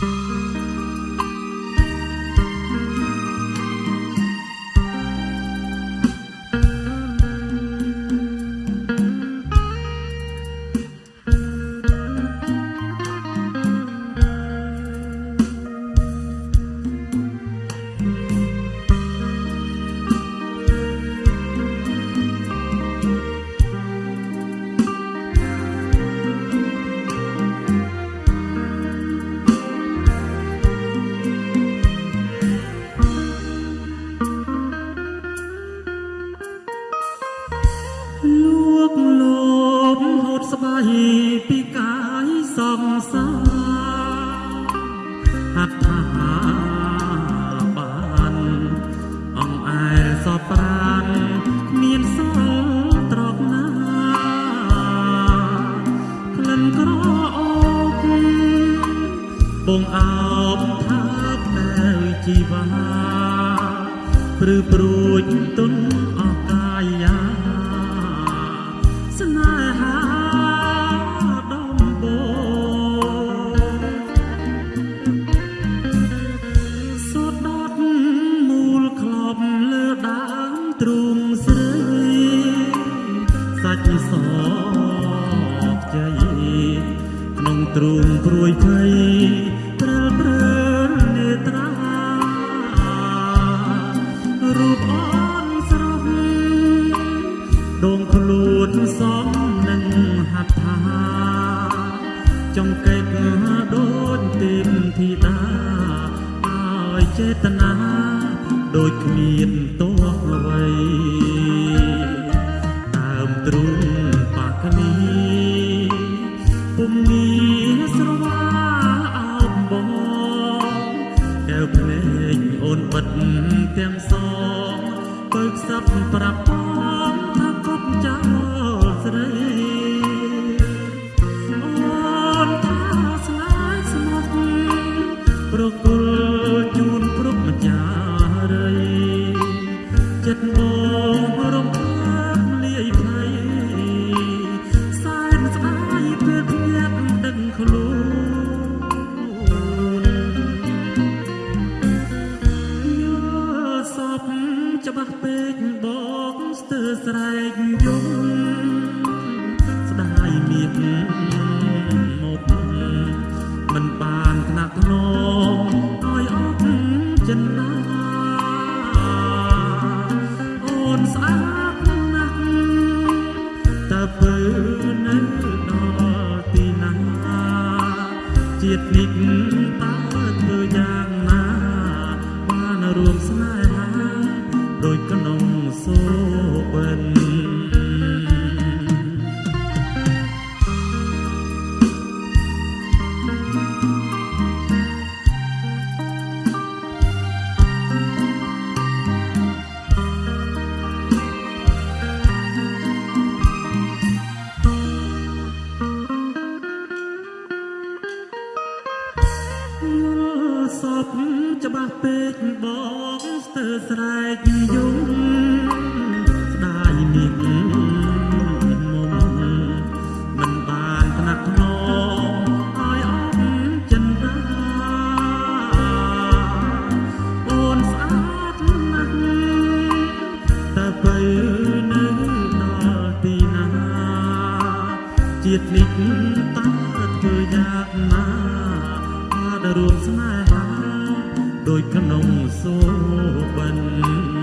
លោ ស្បែកពីកាយសំសាហាត់ថាបានអងអែលសពប្រានមានសល់ត្រកណាក្លិនក្រអូបបងអោបថាបតែជីវ៉ាព្រឺព្រួចទុនអកាយា ដើមទ្រូងស្រីសាច់សកជ័យក្នុងទ្រូងព្រួយភ័យព្រើលព្រើលនេត្រារូបអូនស្រស់ដងខ្លួនសំនឹងហាត់ថាចង្កេតដូចទេពធីតាឲ្យចេតនា ដូចគ្មានទោះអ្វីដើមទ្រូងបាក់នីពុំមានស្រវាអោបបងកែវភ្នែកអូនបិទទាំងសងបើកសាប់ប្រាប់បង ចិត្តបងរំខានលាយភ័យសែនស្ដាយពេលភ្ញាក់ដឹងខ្លួនយកសពច្បាស់ពេកបកស្ទើរស្រែកយំស្ដាយមានមកមិនបានថ្នាក់ធ្នមឲ្យអត់ចិនណា នេះតើ ល់សពច្បាស់ពេកបងស្ទើរស្រែកយំស្ដាយមានមុំមិនបានថ្នាក់ធ្នមឲ្យអស់ចិនដាអូនស្អាតណាស់តើបើនៅដល់ទីណាជាតិនេះតើធ្វើយ៉ាងណាបានរួមស្នេហា ដោយក្នុងសូបិន